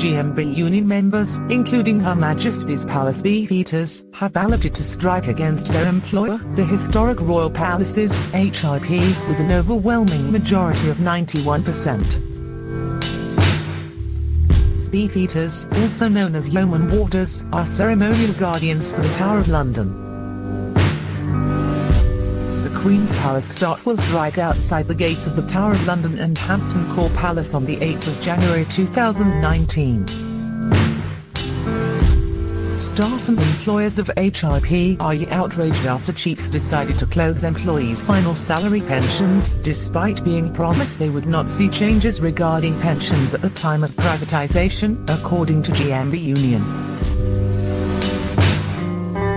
GMB union members, including Her Majesty's Palace Beefeaters, have balloted to strike against their employer, the historic Royal Palaces, HRP, with an overwhelming majority of 91%. Beefeaters, also known as yeoman warders, are ceremonial guardians for the Tower of London. Queen's Palace staff will strike outside the gates of the Tower of London and Hampton Court Palace on the 8th of January 2019. Staff and employers of HRP are outraged after chiefs decided to close employees' final salary pensions, despite being promised they would not see changes regarding pensions at the time of privatization, according to GMB Union.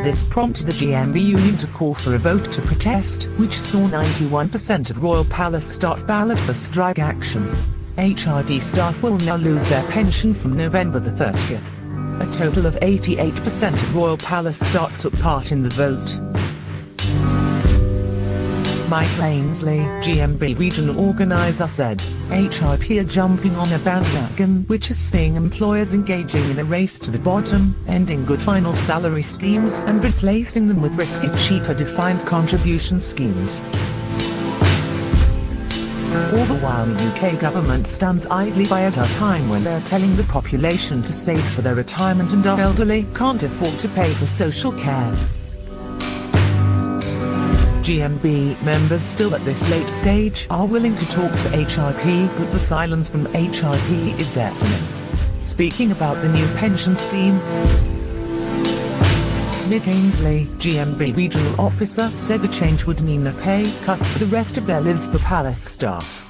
This prompted the GMB union to call for a vote to protest, which saw 91% of Royal Palace staff ballot for strike action. HRP staff will now lose their pension from November the 30th. A total of 88% of Royal Palace staff took part in the vote. Mike Ainsley, GMB regional organizer said, HRP are jumping on a bandwagon which is seeing employers engaging in a race to the bottom, ending good final salary schemes and replacing them with risky cheaper defined contribution schemes. All the while the UK government stands idly by at a time when they're telling the population to save for their retirement and our elderly can't afford to pay for social care. GMB members still at this late stage are willing to talk to HRP but the silence from HRP is deafening. Speaking about the new pension scheme, Nick Ainsley, GMB regional officer, said the change would mean a pay cut for the rest of their lives for palace staff.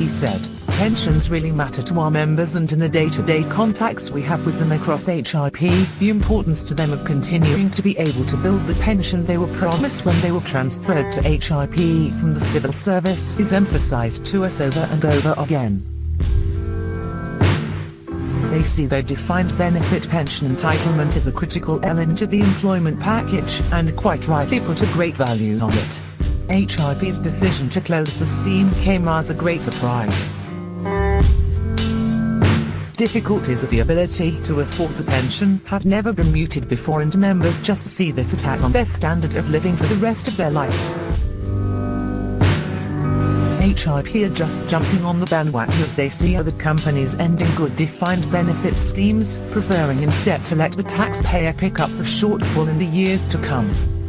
He said, pensions really matter to our members and in the day-to-day -day contacts we have with them across HRP, the importance to them of continuing to be able to build the pension they were promised when they were transferred to HRP from the civil service is emphasized to us over and over again. They see their defined benefit pension entitlement as a critical element of the employment package, and quite rightly put a great value on it. HRP's decision to close the scheme came as a great surprise difficulties of the ability to afford the pension have never been muted before and members just see this attack on their standard of living for the rest of their lives. HRP are just jumping on the bandwagon as they see other companies ending good defined benefit schemes, preferring instead to let the taxpayer pick up the shortfall in the years to come.